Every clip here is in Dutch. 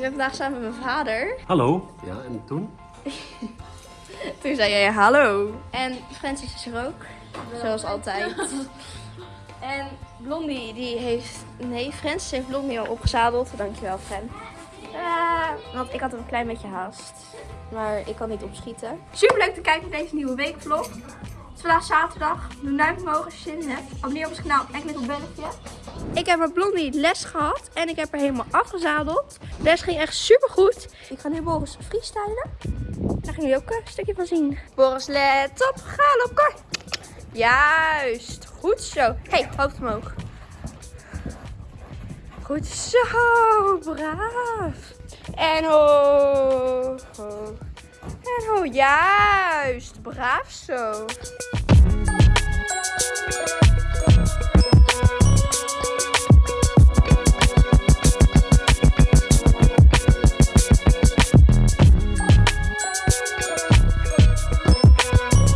Ik ben vandaag samen met mijn vader. Hallo. Ja, en toen? Toen zei jij hallo. En Francis is er ook. Zoals altijd. En Blondie die heeft... Nee, Francis heeft Blondie al opgezadeld. Dankjewel, Fran. Ah, want ik had een klein beetje haast. Maar ik kan niet opschieten. Super leuk te kijken naar deze nieuwe weekvlog. Het is vandaag zaterdag. Doe een duimpje omhoog als je zin in hebt. Abonneer op ons kanaal en klik op belletje. Ik heb met Blondie les gehad. En ik heb haar helemaal afgezadeld. De les ging echt super goed. Ik ga nu Boris freestylen. Daar gaan jullie ook een stukje van zien. Boris, let op. Ga op, kar. Juist. Goed zo. hey, hoofd omhoog. Goed zo. Braaf. En ho. En ho. Juist. Braaf zo.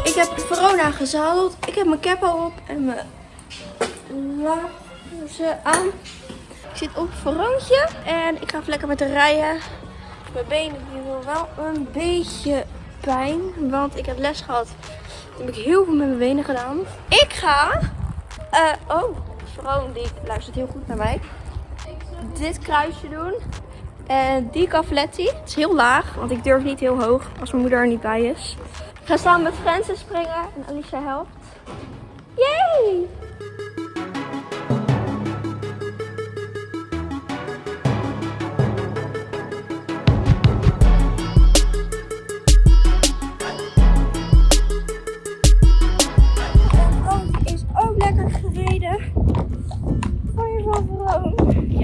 Ik heb Verona gezadeld. Ik heb mijn cap op en mijn laarzen aan. Ik zit op het en ik ga lekker met de rijden. Mijn benen die doen wel een beetje pijn, want ik heb les gehad. Heb ik heel veel met mijn benen gedaan. Ik ga, eh, oh, Veron die luistert heel goed naar mij. Dit kruisje doen. En die cavaletti. Het is heel laag, want ik durf niet heel hoog als mijn moeder er niet bij is. Ik ga samen met Francis springen en Alicia helpt. Yay!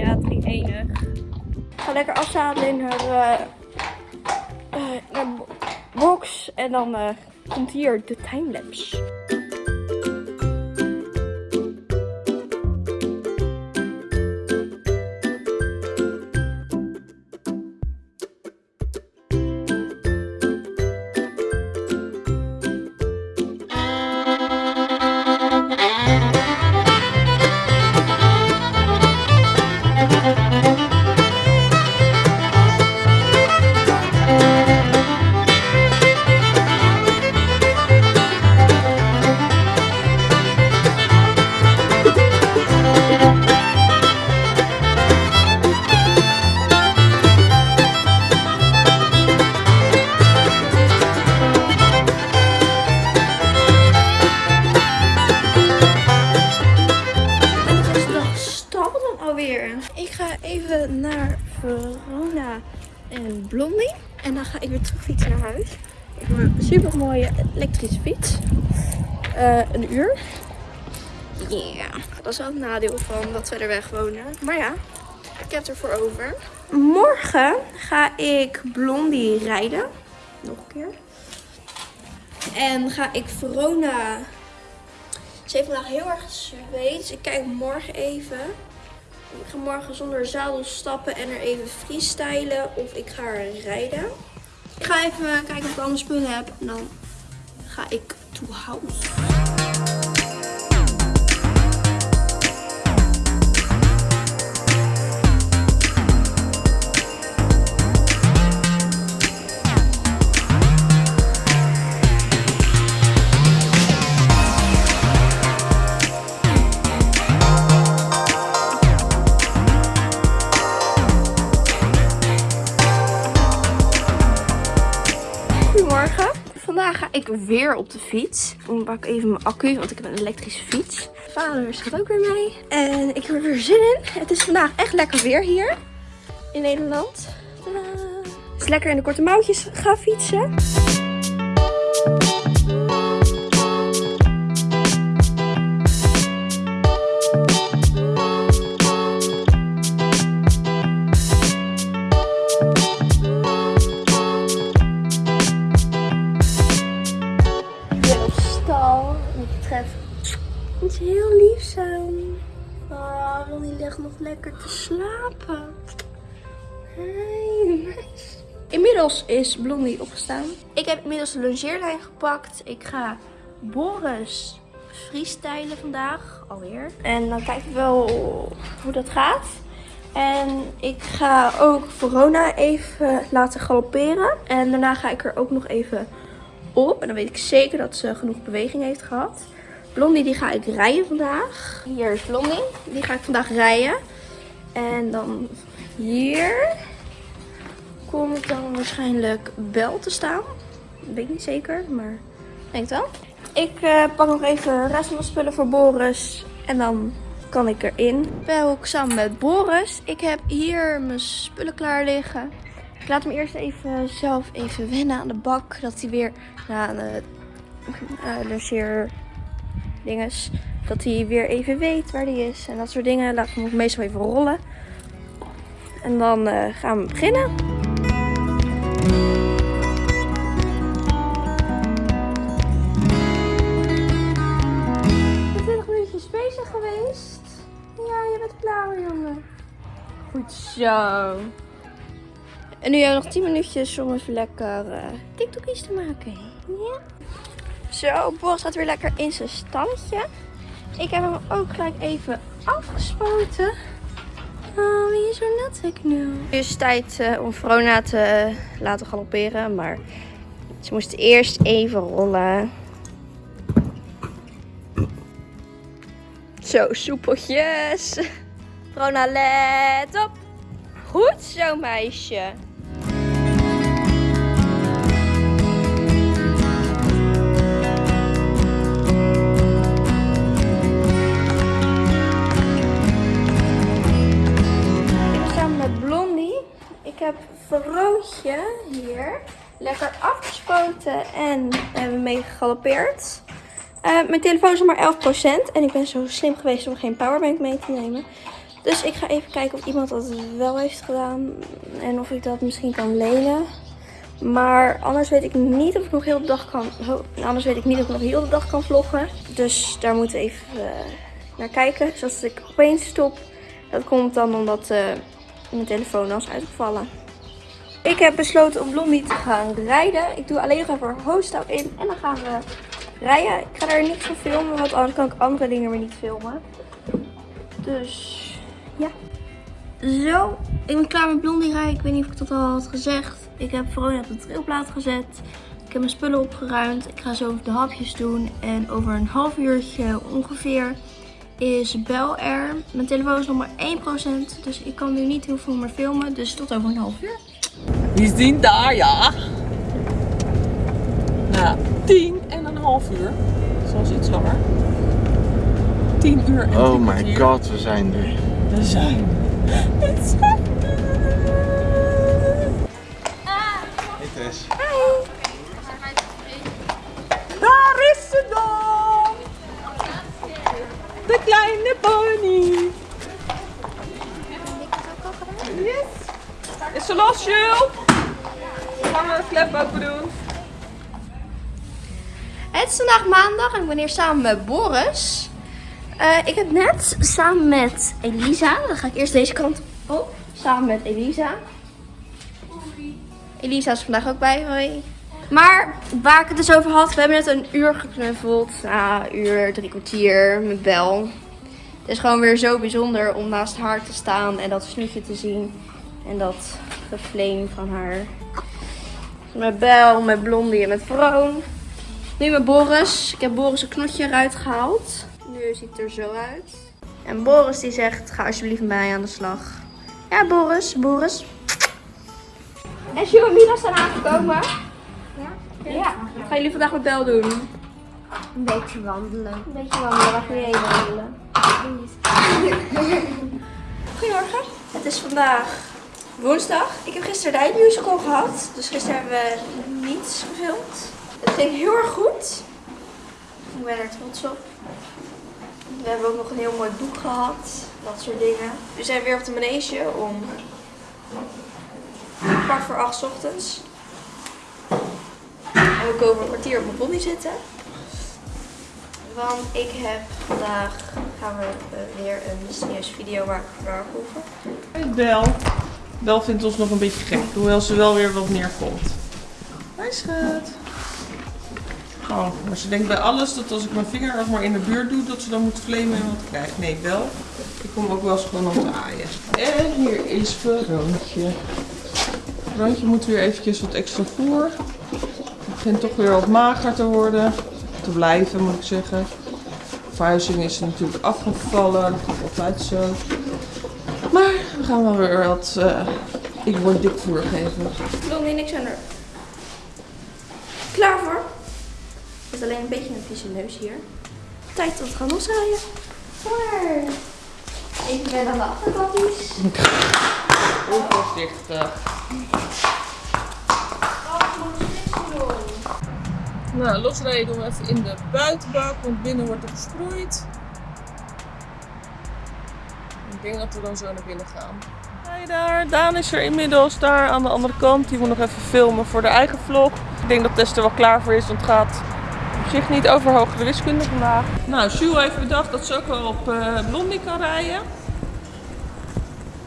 Ja, het ging enig. Ik ga lekker afzadelen in haar, haar bo- box. En dan eh, komt hier de timelapse. En Blondie. En dan ga ik weer terug fietsen naar huis. Ik heb een super mooie elektrische fiets. Eh, een uur. Ja, dat is wel het nadeel van dat we er weg wonen. Maar ja, ik heb ervoor over. Morgen ga ik Blondie rijden. Nog een keer. En ga ik Verona ze heeft vandaag heel erg gezweet. Dus ik kijk morgen even. Ik ga morgen zonder zadel stappen en er even freestylen. Of ik ga er rijden. Ik ga even kijken of ik alle spullen heb. En dan ga ik to house. Weer op de fiets. Ik pak even mijn accu, want ik heb een elektrische fiets. Vader gaat ook weer mee. En ik heb er weer zin in. Het is vandaag echt lekker weer hier in Nederland. Tadaa. Het is lekker in de korte mouwtjes gaan fietsen. Is Blondie opgestaan. Ik heb inmiddels de longeerlijn gepakt. Ik ga Boris freestylen vandaag alweer. En dan kijken we wel hoe dat gaat. En ik ga ook Verona even laten galopperen. En daarna ga ik er ook nog even op. En dan weet ik zeker dat ze genoeg beweging heeft gehad. Blondie die ga ik rijden vandaag. Hier is Blondie. Die ga ik vandaag rijden. En dan hier komt dan waarschijnlijk Bel te staan. Weet niet zeker, maar ik denk wel. Ik uh, pak nog even de rest van de spullen voor Boris. En dan kan ik erin. Ben ook samen met Boris. Ik heb hier mijn spullen klaar liggen. Ik laat hem eerst even zelf even wennen aan de bak. Dat hij weer na de uh, logeer dinges. Dat hij weer even weet waar hij is. En dat soort dingen. Laat hem meestal even rollen. En dan gaan we beginnen. Zo. En nu hebben we nog 10 minuutjes om even lekker uh, TikTokjes te maken. Ja. Zo, Boris gaat weer lekker in zijn stalletje. Ik heb hem ook gelijk even afgespoten. Oh, wie is er net ik nu? Het is tijd uh, om Vrona te laten galopperen, maar ze moest eerst even rollen. Zo, soepeltjes. Rona, let op. Goed zo, meisje. Ik samen met Blondie. Ik heb Verrootje hier lekker afgespoten en hebben mee gegalopeerd. Uh, mijn telefoon is maar 11% en ik ben zo slim geweest om geen powerbank mee te nemen. Dus ik ga even kijken of iemand dat wel heeft gedaan en of ik dat misschien kan lenen. Maar anders weet ik niet of ik nog heel de dag kan. Anders weet ik niet of ik nog heel de dag kan vloggen. Dus daar moeten we even uh, naar kijken. Dus ik opeens stop. Dat komt dan omdat uh, mijn telefoon is uitgevallen. Ik heb besloten om Blondie te gaan rijden. Ik doe alleen nog even hoofdstel in en dan gaan we rijden. Ik ga daar niet van filmen, want anders kan ik andere dingen weer niet filmen. Dus ja. Zo, ik ben klaar met blondie rijden. Ik weet niet of ik dat al had gezegd. Ik heb Veronica op de trilplaat gezet. Ik heb mijn spullen opgeruimd. Ik ga zo de hapjes doen. En over een half uurtje ongeveer is Bel er. Mijn telefoon is nog maar 1%. Dus ik kan nu niet heel veel meer filmen. Dus tot over een half uur. Wie zien daar, ja. Nou, tien en een half uur. Zoals iets langer. 10 uur en Oh my god, we zijn er. We zijn. Het zijn Hey Tess. Hi. Daar is ze dan. De kleine pony. Yes. Is ze los, Jules? Gaan we een klep open doen? Het is vandaag maandag en ik ben hier samen met Boris. Uh, ik heb net samen met Elisa, dan ga ik eerst deze kant op, samen met Elisa. Elisa is vandaag ook bij, hoi. Maar waar ik het dus over had, we hebben net een uur geknuffeld. Nou, een uur, drie kwartier met Bel. Het is gewoon weer zo bijzonder om naast haar te staan en dat snoetje te zien. En dat geflame van haar. Met Bel, met Blondie en met Vroon. Nu met Boris. Ik heb Boris een knotje eruit gehaald. Ziet er zo uit. En Boris die zegt, ga alsjeblieft met mij aan de slag. Ja, Boris. Boris. En Sjoe en Mila zijn aangekomen. Ja? Ja. Wat gaan jullie vandaag met Bel doen? Een beetje wandelen. Een beetje wandelen. Waar ga je heen wandelen? Goedemorgen. Het is vandaag woensdag. Ik heb gisteren de eindmusical gehad. Dus gisteren hebben we niets gefilmd. Het ging heel erg goed. Ik ben er trots op. We hebben ook nog een heel mooi boek gehad. Dat soort dingen. We zijn weer op de manege om kwart voor acht ochtends. En we komen een kwartier op mijn pony zitten. Want ik heb vandaag gaan we uh, weer een mysterieuze video maken voor Darkhoeven. Bel. Bel vindt ons nog een beetje gek, hoewel ze wel weer wat meer komt. Hoi schat. Oh, maar ze denkt bij alles dat als ik mijn vinger nog maar in de buurt doe, dat ze dan moet flamen en wat krijgt. Nee, wel. Ik kom ook wel eens gewoon om te aaien. En hier is Veroontje. Veroontje moet weer eventjes wat extra voer. Het begint toch weer wat mager te worden. Te blijven, moet ik zeggen. Verhuizing is natuurlijk afgevallen. Dat gaat altijd zo. Maar we gaan wel weer wat... eh, ik word dik voer geven. Blondie, niks aan er. Klaar voor? Het is alleen een beetje een vieze neus hier. Tijd tot gaan losrijden. Voor. Even weer aan de achterkant is. Onvoorzichtig. Nou, losrijden doen we even in de buitenbak, want binnen wordt er gesproeid. Ik denk dat we dan zo naar binnen gaan. Kijk daar, Daan is er inmiddels daar aan de andere kant. Die moet nog even filmen voor de eigen vlog. Ik denk dat Tess er wel klaar voor is, want het gaat zich niet over hogere wiskunde vandaag. Nou, Jules heeft bedacht dat ze ook wel op eh, Blondie kan rijden.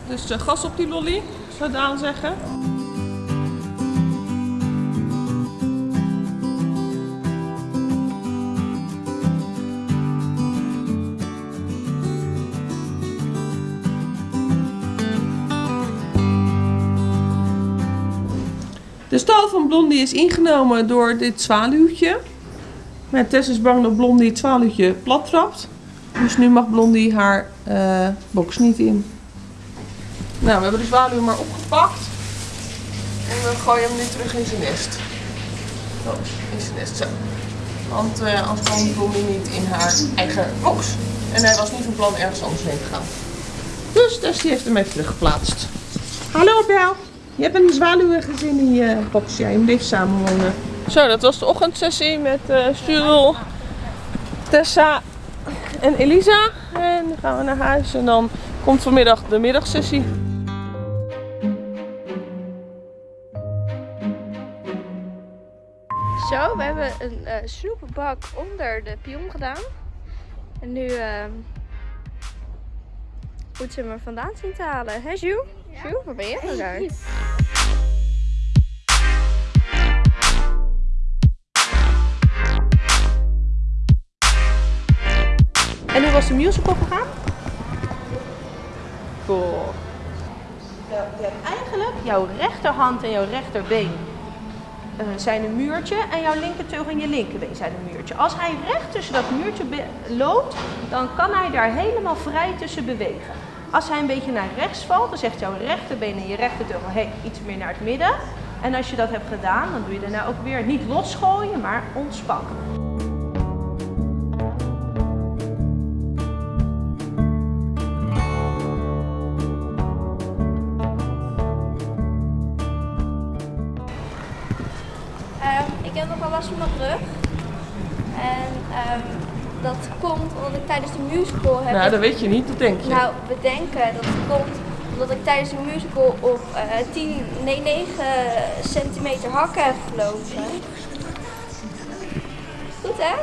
Dus eh, gas op die lolly, zou Daan zeggen. De stal van Blondie is ingenomen door dit zwaluwtje. Maar Tess is bang dat Blondie het zwaluwtje plat trapt. Dus nu mag Blondie haar eh, box niet in. Nou, we hebben de zwaluw maar opgepakt. En we gooien hem nu terug in zijn nest. Oh, in zijn nest, zo. Want eh anders kwam Blondie niet in haar eigen box. En hij was niet van plan ergens anders heen te gaan. Dus Tess die heeft hem even teruggeplaatst. Hallo Bel. Je hebt een zwaluwengezin in je box. Ja, je moet even samenwonen. Zo, dat was de ochtendsessie met eh Jules, Tessa en Elisa. En dan gaan we naar huis en dan komt vanmiddag de middagsessie. Zo, we hebben een eh snoepenbak onder de pion gedaan. En nu ehm moet ze hem er vandaan zien te halen. Hé Jules? Jules, waar ben nou daar? En hoe was de musical gegaan? Cool. Je hebt eigenlijk jouw rechterhand en jouw rechterbeen eh, zijn een muurtje en jouw linkerteug en je linkerbeen zijn een muurtje. Als hij recht tussen dat muurtje loopt, dan kan hij daar helemaal vrij tussen bewegen. Als hij een beetje naar rechts valt, dan zegt jouw rechterbeen en je rechterteug hey, iets meer naar het midden. En als je dat hebt gedaan, dan doe je daarna ook weer niet losgooien, maar ontspannen. Last van mijn rug. En ehm, dat komt omdat ik tijdens de musical heb... Nou, dat weet je niet, dat denk je. Nou, we denken dat het komt omdat ik tijdens de musical op eh 10, nee 9 centimeter hakken heb gelopen. Goed hè?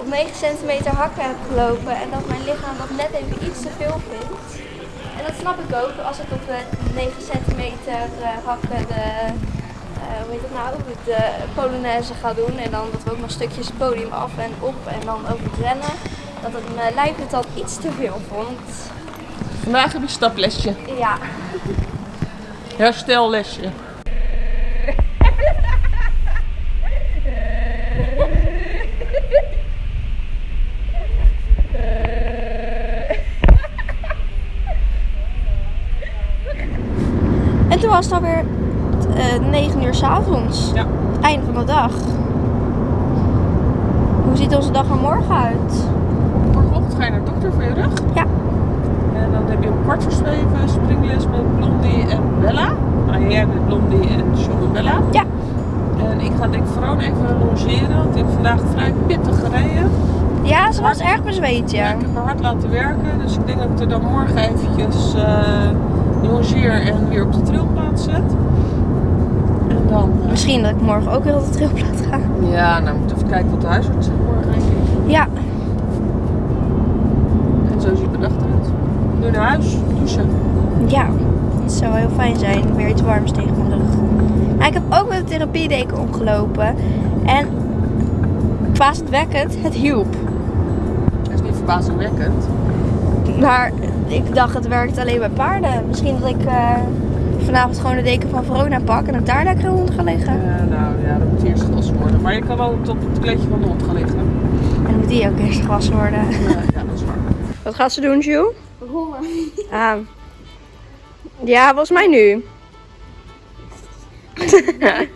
Op 9 centimeter hakken heb gelopen en dat mijn lichaam dat net even iets te veel vindt. En dat snap ik ook als ik op de 9 centimeter eh, hakken de, eh, hoe heet het nou, de Polonaise ga doen. En dan dat we ook nog stukjes podium af en op en dan over het rennen. Dat het mijn lijf het dan iets te veel vond. Vandaag heb je staplesje, Ja. herstellesje. En toen was het alweer eh 9 uur s avonds. Ja. Het einde van de dag. Hoe ziet onze dag er morgen uit? Morgenochtend ga je naar de dokter voor je rug. Ja. En dan heb je om kwart voor zeven springles met Blondie en Bella. Nou, jij met Blondie en Jules en Bella. Ja. En ik ga denk ik vooral even longeren, want ik heb vandaag vrij pittig gereden. Ja, ze was erg bezweet, Ja, ja. ik heb haar hard laten werken, dus ik denk dat ik er dan morgen eventjes eh longeer en weer op de trilplaats zet. Dan... Misschien dat ik morgen ook weer op de trilplaat ga. ja, nou moet even kijken wat de huisarts zegt morgen denk ik. Ja. En zo ziet mijn dag eruit. Nu naar huis, douchen. Ja. Het zou heel fijn zijn. Weer iets warms tegen mijn rug. Nou, ik heb ook met de therapiedeken omgelopen. En verbazendwekkend, het hielp. Dat is niet verbazingwekkend. Maar ik dacht, het werkt alleen bij paarden. Misschien dat ik eh, vanavond gewoon de deken van Verona pak en dat daar lekker onder ga liggen. Ja, nou ja, dat moet eerst gewassen worden. Maar je kan wel op het kleedje van de hond gaan liggen. En dan moet die ook eerst gewassen worden. Ja, ja dat is waar. Wat gaat ze doen, Jules? Rollen. Ah. Ja, volgens mij nu.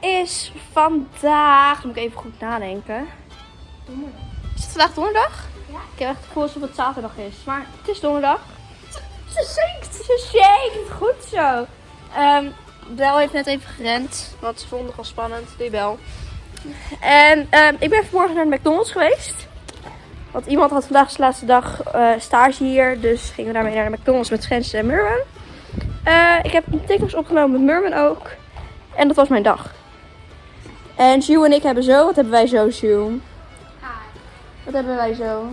is vandaag, moet ik even goed nadenken. Is het vandaag donderdag? Ja. Ik heb echt het gevoel alsof het zaterdag is. Maar het is donderdag. Ze shakes. Ze shake, goed zo. Ehm Bel heeft net even gerend, want ze vond het wel spannend, die Bel. En ehm, ik ben vanmorgen naar de McDonald's geweest. Want iemand had vandaag zijn laatste dag eh, stage hier, dus gingen we daarmee naar de McDonald's met Schens en Murwen. Eh, ik heb een TikToks opgenomen met Murwen ook. En dat was mijn dag. En Jules en ik hebben zo, wat hebben wij zo, Jules? Wat hebben wij zo?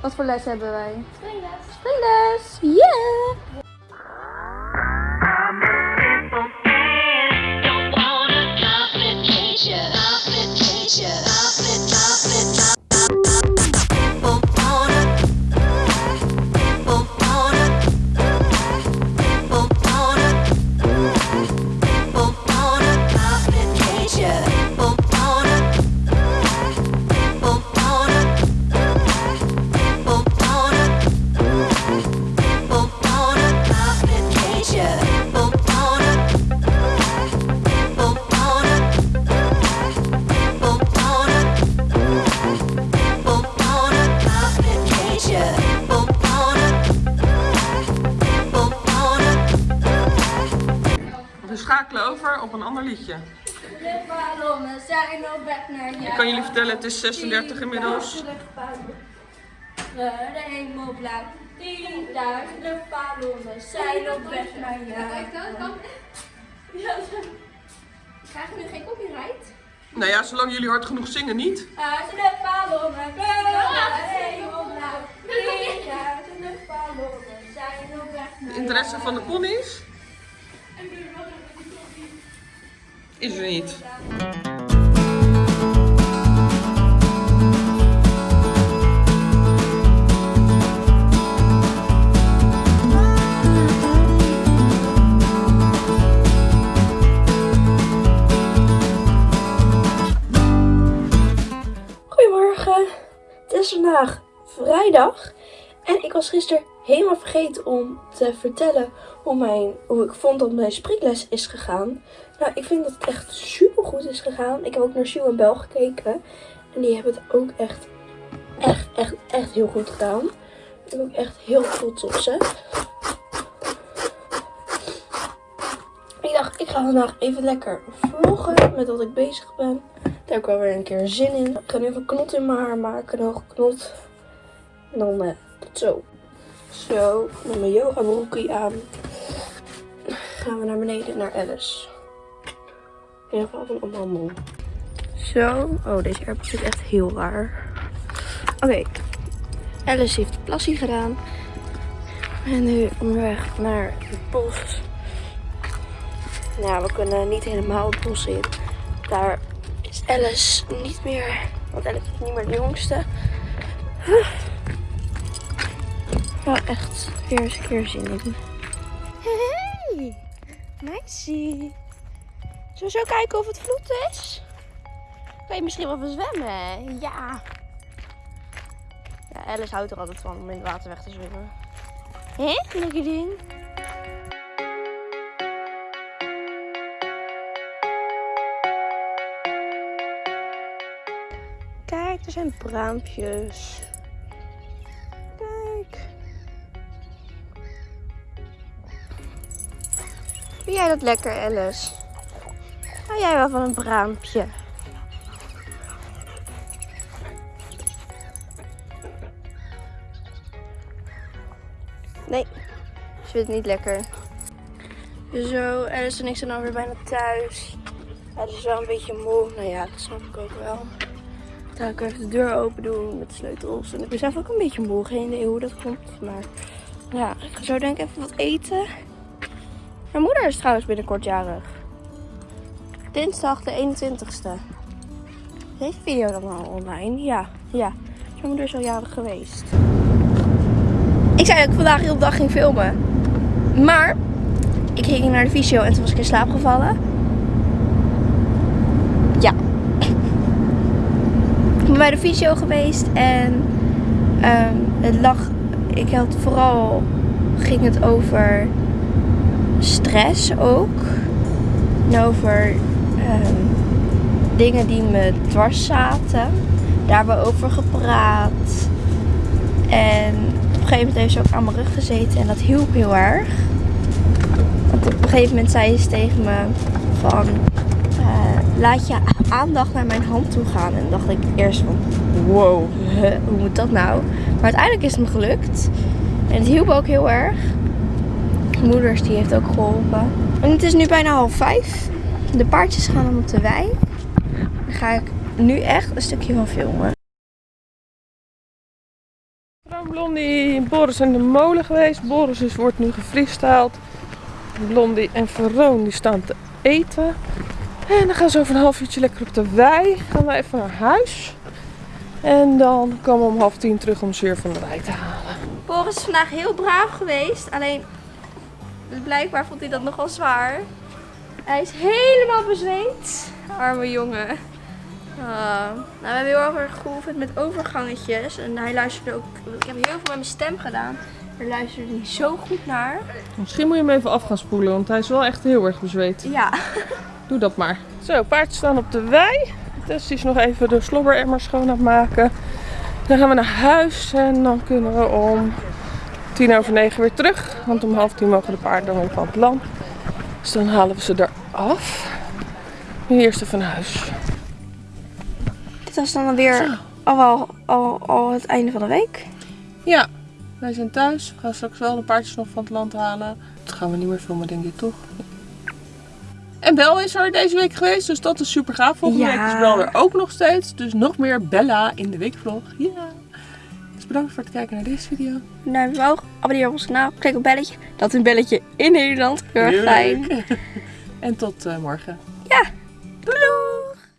Wat voor les hebben wij? Springles. Springles! Yeah! Schakelen over op een ander liedje. De ballonnen zijn op weg naar jou. Ik kan jullie vertellen, het is 36 inmiddels. De hemel blauw. Tienduizenden ballonnen zijn op weg naar jou. Krijgen we nu geen copyright? Nou ja, zolang jullie hard genoeg zingen niet. Duizenden de hemel blauw. Tienduizenden ballonnen zijn op weg naar De interesse van de ponies is. Goedemorgen, het is vandaag vrijdag en ik was gisteren helemaal vergeten om te vertellen hoe, mijn, hoe ik vond dat mijn spreekles is gegaan. Nou, ik vind dat het echt super goed is gegaan. Ik heb ook naar Sue en Bel gekeken en die hebben het ook echt, echt, echt, echt heel goed gedaan. Ik ben ook echt heel trots op ze. Ik dacht, ik ga vandaag even lekker vloggen met wat ik bezig ben. Daar heb ik wel weer een keer zin in. Ik ga nu even knot in mijn haar maken. Een knot. En dan eh, tot zo. Zo, met mijn yoga broekie aan. Gaan we naar beneden naar Alice. In ieder geval van allemaal. Zo. Oh, deze airport zit echt heel raar. Oké. Alice heeft de plassie gedaan. En nu onderweg naar het bos. Nou, we kunnen niet helemaal het bos in. Daar is Alice niet meer. Want Alice is niet meer de jongste. Wel echt weer eens een keer zin in. Hey, meisje. Zullen we zo kijken of het vloed is? Kan je misschien wel zwemmen? Ja. Ja, Alice houdt er altijd van om in het water weg te zwemmen. Hé, lekker ding. Kijk, er zijn braampjes. Kijk. Vind jij dat lekker, Alice? Jij wel van een braampje? Nee, ze vindt het niet lekker. Zo, Alice en ik zijn alweer bijna thuis. Het is wel een beetje moe. Nou ja, dat snap ik ook wel. Dan ga ik even de deur open doen met sleutels. En ik ben zelf ook een beetje moe. Geen idee hoe dat komt. Maar Ja, ik ga zo denk ik even wat eten. Mijn moeder is trouwens binnenkort jarig. Dinsdag de 21ste. Is deze video dan al online? Ja, ja. Mijn moeder is al jarig geweest. Ik zei dat ik vandaag heel dag ging filmen. Maar ik ging naar de visio en toen was ik in slaap gevallen. Ja. Ik ben bij de visio geweest en ehm, het lag. Ik had vooral ging het over stress ook. En over dingen die me dwars zaten. Daar hebben we over gepraat. En op een gegeven moment heeft ze ook aan mijn rug gezeten en dat hielp heel erg. Want op een gegeven moment zei ze tegen me van eh, laat je aandacht naar mijn hand toe gaan. En dacht ik eerst van wow, hoe moet dat nou? Maar uiteindelijk is het me gelukt. En het hielp ook heel erg. Moeders die heeft ook geholpen. En het is nu bijna half vijf. De paardjes gaan dan op de wei. Daar ga ik nu echt een stukje van filmen. Blondie, Boris en de molen geweest. Boris is, wordt nu gefreestyled. Blondie en Veroon die staan te eten. En dan gaan ze over een half uurtje lekker op de wei. Gaan we even naar huis. En dan komen we om half tien terug om ze weer van de wei te halen. Boris is vandaag heel braaf geweest. Alleen blijkbaar vond hij dat nogal zwaar. Hij is helemaal bezweet. Arme jongen. Ah, nou, we hebben heel erg geoefend met overgangetjes. En hij luisterde ook. Ik heb heel veel met mijn stem gedaan. Daar luisterde hij zo goed naar. Misschien moet je hem even af gaan spoelen, want hij is wel echt heel erg bezweet. Ja. Doe dat maar. Zo, paardjes staan op de wei. Tess is nog even de slobberemmer schoon aan het maken. Dan gaan we naar huis en dan kunnen we om tien over negen weer terug. Want om half tien mogen de paarden dan weer van het land. Dus dan halen we ze eraf. Nu eerst even naar huis. Dit was dan weer al, wel- al, al het einde van de week. Ja, wij zijn thuis. We gaan straks wel de paardjes nog van het land halen. Dat gaan we niet meer filmen, denk ik toch? En Bel is er deze week geweest, dus dat is super gaaf. Volgende Ja. week is Bel er ook nog steeds. Dus nog meer Bella in de weekvlog. Ja. Dus bedankt voor het kijken naar deze video. Duimpje omhoog, abonneer op ons kanaal, klik op belletje. Dat is een belletje in Nederland. Heel erg fijn. En tot eh, morgen. Ja,